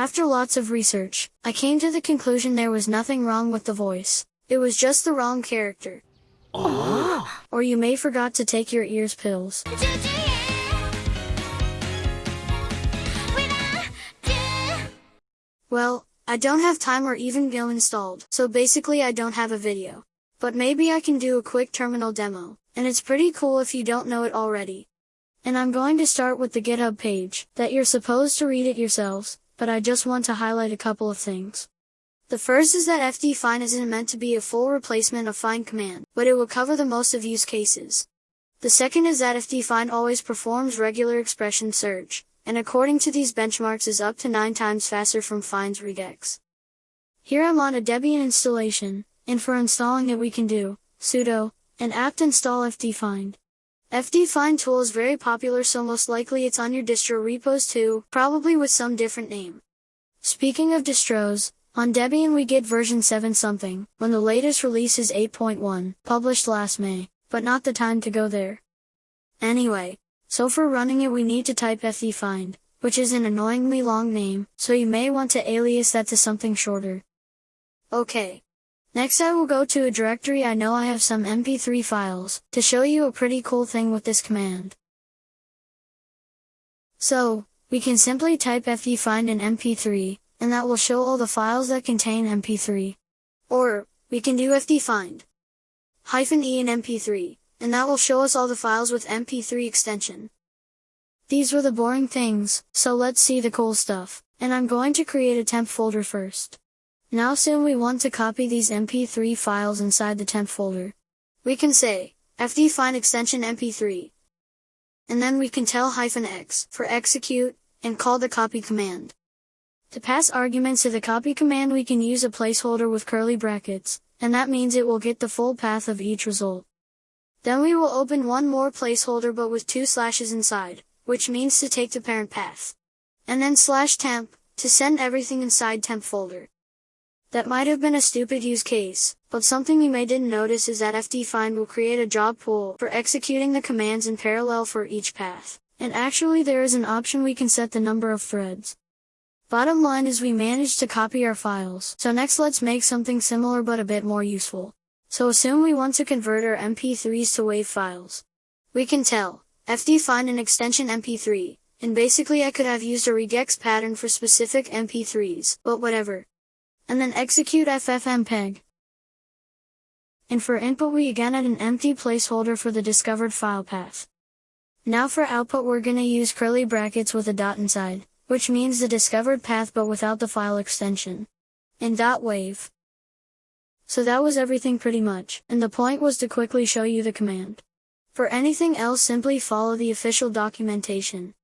After lots of research, I came to the conclusion there was nothing wrong with the voice. It was just the wrong character. Oh. Or you may forgot to take your ears pills. Well, I don't have time or even Go installed, so basically I don't have a video. But maybe I can do a quick terminal demo, and it's pretty cool if you don't know it already. And I'm going to start with the GitHub page, that you're supposed to read it yourselves, but I just want to highlight a couple of things. The first is that fdfind isn't meant to be a full replacement of find command, but it will cover the most of use cases. The second is that fdfind always performs regular expression search, and according to these benchmarks is up to 9 times faster from find's regex. Here I'm on a Debian installation, and for installing it we can do sudo and apt install fdfind. Fdfind tool is very popular so most likely it's on your distro repos too, probably with some different name. Speaking of distros, on Debian we get version 7 something, when the latest release is 8.1, published last May, but not the time to go there. Anyway, so for running it we need to type fdfind, which is an annoyingly long name, so you may want to alias that to something shorter. Okay. Next I will go to a directory I know I have some mp3 files, to show you a pretty cool thing with this command. So, we can simply type fdfind an mp3, and that will show all the files that contain MP3. Or, we can do fdfind hyphen e in MP3, and that will show us all the files with MP3 extension. These were the boring things, so let's see the cool stuff, and I'm going to create a temp folder first. Now soon we want to copy these MP3 files inside the temp folder. We can say, fd find extension MP3. And then we can tell hyphen x for execute, and call the copy command. To pass arguments to the copy command we can use a placeholder with curly brackets, and that means it will get the full path of each result. Then we will open one more placeholder but with two slashes inside, which means to take the parent path. And then slash temp, to send everything inside temp folder. That might have been a stupid use case, but something you may didn't notice is that fdfind will create a job pool for executing the commands in parallel for each path. And actually there is an option we can set the number of threads. Bottom line is we managed to copy our files. So next let's make something similar but a bit more useful. So assume we want to convert our MP3s to WAV files. We can tell, fdfind an extension MP3, and basically I could have used a regex pattern for specific MP3s, but whatever. And then execute ffmpeg. And for input we again add an empty placeholder for the discovered file path. Now for output we're gonna use curly brackets with a dot inside which means the discovered path but without the file extension. And .wav. So that was everything pretty much, and the point was to quickly show you the command. For anything else simply follow the official documentation.